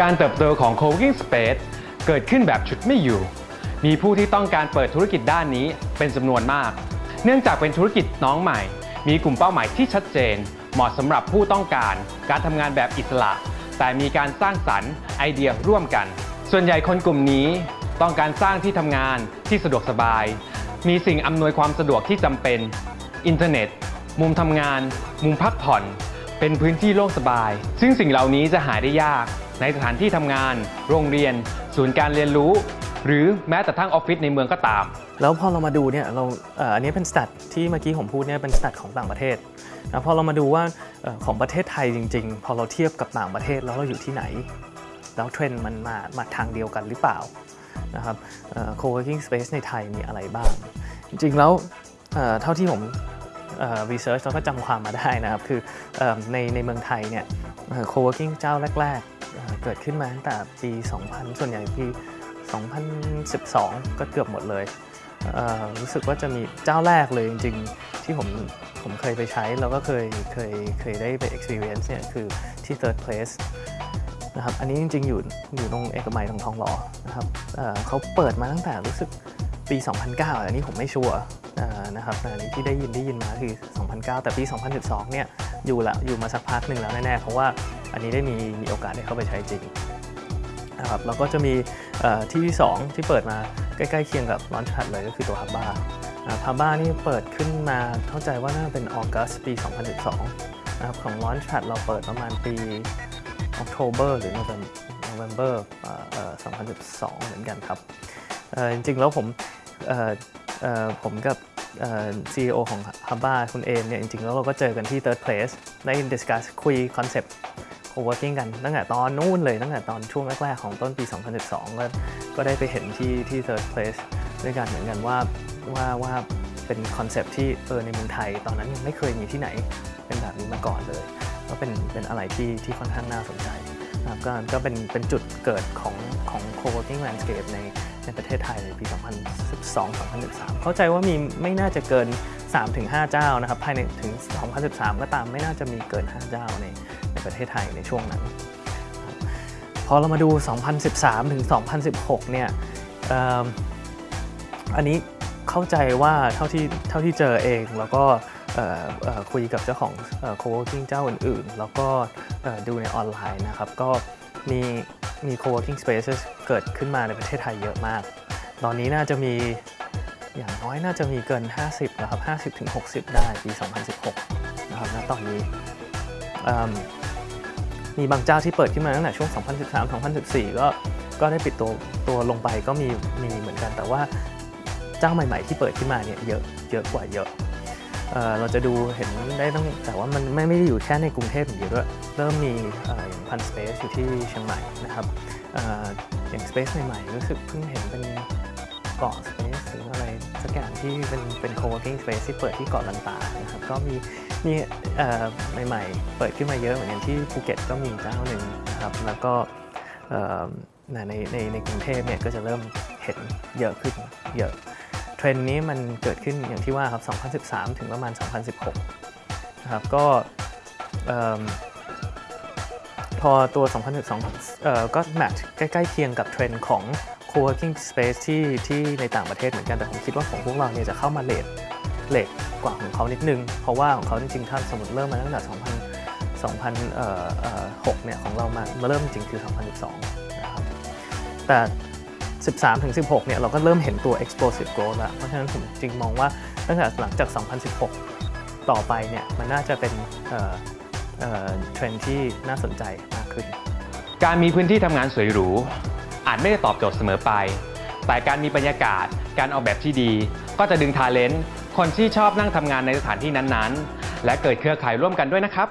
การเติบโตของ co-working space เกิดขึ้นแบบชุดไม่อยู่ มีผู้ที่ต้องการเปิดธุรกิจด้านนี้เป็นจำนวนมาก เนื่องจากเป็นธุรกิจน้องใหม่ มีกลุ่มเป้าหมายที่ชัดเจน เหมาะสำหรับผู้ต้องการ การทำงานแบบอิสระ แต่มีการสร้างสรรค์ไอเดียร่วมกัน ส่วนใหญ่คนกลุ่มนี้ต้องการสร้างที่ทำงานที่สะดวกสบาย มีสิ่งอำนวยความสะดวกที่จำเป็น อินเทอร์เน็ต มุมทำงาน มุมพักผ่อน เป็นพื้นที่โล่งสบาย ซึ่งสิ่งเหล่านี้จะหาได้ยาก ในสถานที่ทำงาน โรงเรียน ศูนย์การเรียนรู้ หรือแม้แต่ทั้งออฟฟิศในเมืองก็ตาม แล้วพอเรามาดูเนี่ยเราอันนี้เป็น stat ที่เมื่อกี้ผมพูดเนี่ยเป็น stat ของต่างประเทศนะพอเรามาดูว่าของประเทศไทยจริง ๆ พอเราเทียบกับต่างประเทศแล้วเราอยู่ที่ไหน แล้วเทรนด์มันมามาทางเดียวกันหรือเปล่านะครับเอ่อ co-working space ในไทยมีอะไรบ้าง จริงๆแล้วเท่าที่ผมเอ่อ research แล้วก็จำความมาได้นะครับ คืออในในเมืองไทยเนี่ยเอ่อ co-working เจ้าแรก ๆ เกิดขึ้นมาตั้งแต่ปี 2000 ส่วนใหญ่ปี 2012 ก็เกือบหมดเลยเรู้สึกว่าจะมีเจ้าแรกเลยจริงๆ ที่ผมผมเคยไปใช้ แล้วก็เคยเคยเคยได้ไป experience เนี่ยคือที่ third place นะครับอันนี้จริงๆ อยู่อยู่ตรงเอกมัยตรงทองหล่อนะครับเเขาเปิดมาตั้งแต่รู้สึกปี 2009 อันนี้ผมไม่ชัวร์นะครับแต่อันนี้ที่ได้ยินได้ยินมาคือ 2009 แต่ปี 2012 เนี่ยอยู่ละอยู่มาสักพักหนึ่งแล้วแน่ๆ เพราะว่า อันนี้ได้มีมีโอกาสได้เข้าไปใช้จริงนะครับแล้วก็จะมีที่ที่ 2 ที่เปิดมาใกล้ๆเคียงกับลอนชัดเลยก็คือตัวฮับบ้าฮับบ้านี่เปิดขึ้นมาเข้าใจว่าน่าจะเป็นออกัสปี 2012นะครับของลอนชัดเราเปิดประมาณปีออกโทเบอร์หรือ November เอ่อเอ่อ2012 เหมือนกันครับจริงๆแล้วผมผมกับเอ่อ CEO ของ h u b b a คุณเอมเนี่ยจริงๆแล้วเราก็เจอกันที่ third place ได้ discuss คุยคอนเซปต์ co-working กันตั้งแต่ตอนนู้นเลยตั้งแต่ตอนช่วงแรกๆของต้นปี 2012 ก็ก็ได้ไปเห็นที่ที่ third place ด้วยกันเหมือนกันว่าว่าว่าเป็นคอนเซปที่เออในเมืองไทย ตอนนั้นยังไม่เคยมีที่ไหนเป็นแบบนี้มาก่อนเลย ก็เป็นเป็นอะไรที่ที่ค่อนข้างน่าสนใจนะครับก็ก็เป็นเป็นจุดเกิดของของ co-working landscape ในในประเทศไทยในปี 2012-2013 เข้าใจว่ามีไม่น่าจะเกิน 3-5 เจ้านะครับภายในถึง 2013 ก็ตามไม่น่าจะมีเกิน 5 เจ้าในในประเทศไทยในช่วงนั้น พอเรามาดู 2013 ถึง 2016 เนี่ยเอิ่มอันนี้เข้าใจว่าเท่าที่เท่าที่เจอเองแล้วก็คุยกับเจ้าของเอ่อ co-working เจ้าอื่นๆ แล้วก็ดูในออนไลน์นะครับ ก็มีมี co-working spaces เกิดขึ้นมาในประเทศไทยเยอะมาก ตอนนี้น่าจะมี อย่างน้อยน่าจะมีเกิน 50นะครับ50ถึง60 ได้ปี 2016 นะครับณตอนนี้มีบางเจ้าที่เปิดขึ้นมาตั้งแต่ช่วง 2013 2014 ก็ก็ได้ปิดตัวตัวลงไปก็มีมีเหมือนกัน แต่ว่าเจ้าใหม่ ๆ ที่เปิดขึ้นมาเนี่ยเยอะเยอะกว่าเยอะเอเราจะดูเห็นได้ตั้งแต่ว่ามันไม่ไม่ได้อยู่แค่ในกรุงเทพอย่างเดียวด้วยเริ่มมีอย่างพันสเปซอยู่ที่เชียงใหม่นะครับออย่างสเปซใหม่ๆรู้สึกเพิ่งเห็นเป็น เกาะสเปซหรืออะไรสักอย่างที่เป็นเป็น co-working space ที่เปิดที่เกาะลันตานะครับก็มีมีเอ่ใหม่ๆ เปิดขึ้นมาเยอะเหมือนกันที่ภูเก็ตก็มีเจ้าหนึ่งนะครับแล้วก็ในในในกรุงเทพเนี่ยก็จะเริ่มเห็นเยอะขึ้นเยอะเทรนด์นี้มันเกิดขึ้นอย่างที่ว่าครับ 2013 ถึงประมาณ 2016 นะครับก็ พอตัว 2012เอ่อก็แมทใกล้ๆเคียงกับเทรนด์ของ co-working space ที่ที่ในต่างประเทศเหมือนกัน แต่ผมคิดว่าของพวกเราเนี่ยจะเข้ามาเลทเลทกว่าของเขานิดนึง เพราะว่าของเขาจริงๆถ้าสมมติเริ่มมาตั้งแต่ 2000 2006เนี่ยของเรามามาเริ่มจริงคือ 2012 นะครับ แต่ 13ถึง16 เนี่ยเราก็เริ่มเห็นตัว explosive growth แล้ว เพราะฉะนั้นผมจริงมองว่าตั้งแต่หลังจาก 2016 ต่อไปเนี่ยมันน่าจะเป็น เทรนด์ที่น่าสนใจมากขึ้น การมีพื้นที่ทำงานสวยหรู อาจไม่ได้ตอบโจทย์เสมอไป แต่การมีบรรยากาศ การออกแบบที่ดี ก็จะดึงทาเลนต์คนที่ชอบนั่งทำงานในสถานที่นั้นๆ และเกิดเครือข่ายร่วมกันด้วยนะครับ